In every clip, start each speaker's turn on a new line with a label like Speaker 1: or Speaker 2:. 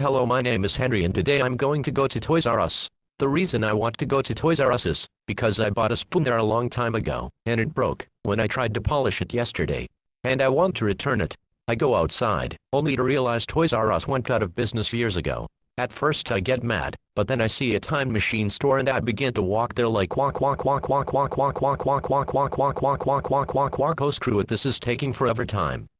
Speaker 1: Hello my name is Henry and today I'm going to go to Toys R Us. The reason I want to go to Toys R Us is, because I bought a spoon there a long time ago, and it broke, when I tried to polish it yesterday. And I want to return it. I go outside, only to realize Toys R Us went out of business years ago. At first I get mad, but then I see a time machine store and I begin to walk there like walk walk walk walk walk walk walk walk walk walk walk walk walk walk walk walk oh screw it this is taking forever time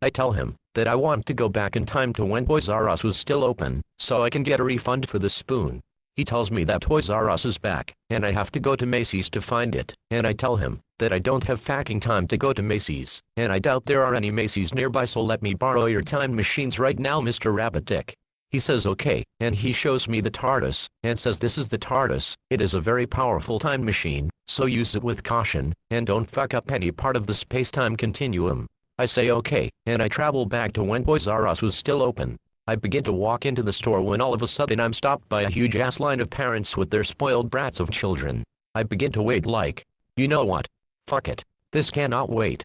Speaker 1: I tell him that I want to go back in time to when Toys R Us was still open, so I can get a refund for the spoon. He tells me that Toys R Us is back, and I have to go to Macy's to find it, and I tell him that I don't have fucking time to go to Macy's, and I doubt there are any Macy's nearby so let me borrow your time machines right now Mr. Rabbit Dick. He says okay, and he shows me the TARDIS, and says this is the TARDIS, it is a very powerful time machine, so use it with caution, and don't fuck up any part of the space-time continuum. I say okay, and I travel back to when Toys R Us was still open. I begin to walk into the store when all of a sudden I'm stopped by a huge ass line of parents with their spoiled brats of children. I begin to wait like, you know what? Fuck it. This cannot wait.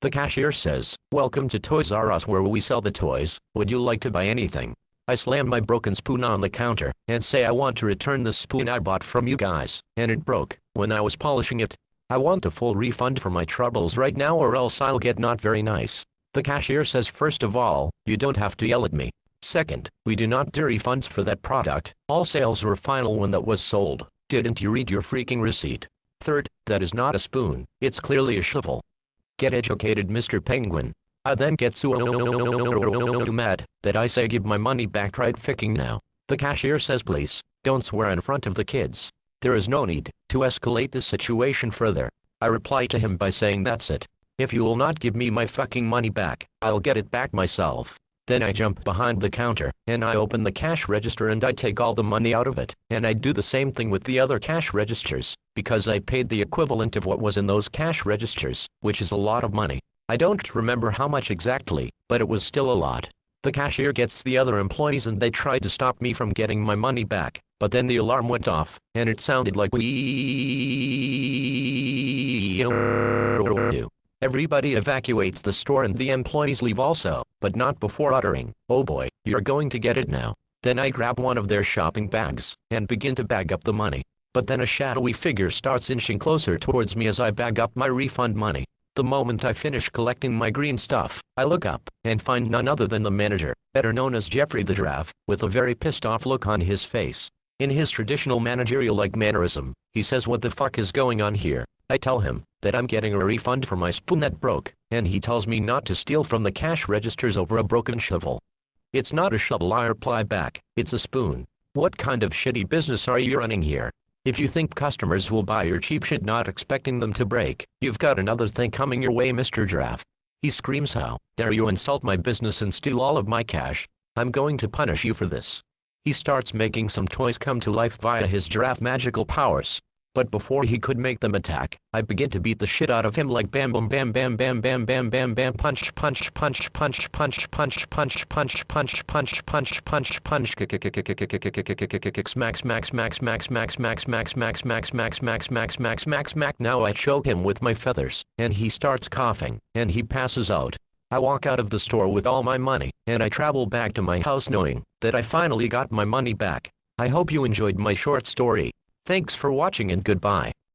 Speaker 1: The cashier says, Welcome to Toys R Us where we sell the toys, would you like to buy anything? I slam my broken spoon on the counter, and say I want to return the spoon I bought from you guys, and it broke, when I was polishing it. I want a full refund for my troubles right now or else I'll get not very nice. The cashier says first of all, you don't have to yell at me. Second, we do not do refunds for that product, all sales were final when that was sold. Didn't you read your freaking receipt? Third, that is not a spoon, it's clearly a shovel. Get educated Mr. Penguin. I then get so mad that I say give my money back right ficking now. The cashier says please, don't swear in front of the kids. There is no need to escalate the situation further. I reply to him by saying that's it. If you will not give me my fucking money back, I'll get it back myself. Then I jump behind the counter, and I open the cash register and I take all the money out of it, and I do the same thing with the other cash registers, because I paid the equivalent of what was in those cash registers, which is a lot of money. I don't remember how much exactly, but it was still a lot. The cashier gets the other employees and they tried to stop me from getting my money back, but then the alarm went off, and it sounded like we Everybody evacuates the store and the employees leave also, but not before uttering, oh boy, you're going to get it now. Then I grab one of their shopping bags, and begin to bag up the money. But then a shadowy figure starts inching closer towards me as I bag up my refund money. The moment I finish collecting my green stuff, I look up, and find none other than the manager, better known as Geoffrey the Giraffe, with a very pissed off look on his face. In his traditional managerial-like mannerism, he says what the fuck is going on here. I tell him that I'm getting a refund for my spoon that broke, and he tells me not to steal from the cash registers over a broken shovel. It's not a shovel I reply back, it's a spoon. What kind of shitty business are you running here? If you think customers will buy your cheap shit not expecting them to break, you've got another thing coming your way Mr. Giraffe. He screams how dare you insult my business and steal all of my cash. I'm going to punish you for this. He starts making some toys come to life via his giraffe magical powers. But before he could make them attack, I begin to beat the shit out of him like bam bam bam bam bam bam bam bam bam punch punch punch punch punch punch punch punch punch punch punch punch punch max max max max max max max max max max max max max max max now I choke him with my feathers, and he starts coughing, and he passes out. I walk out of the store with all my money, and I travel back to my house knowing that I finally got my money back. I hope you enjoyed my short story. Thanks for watching and goodbye.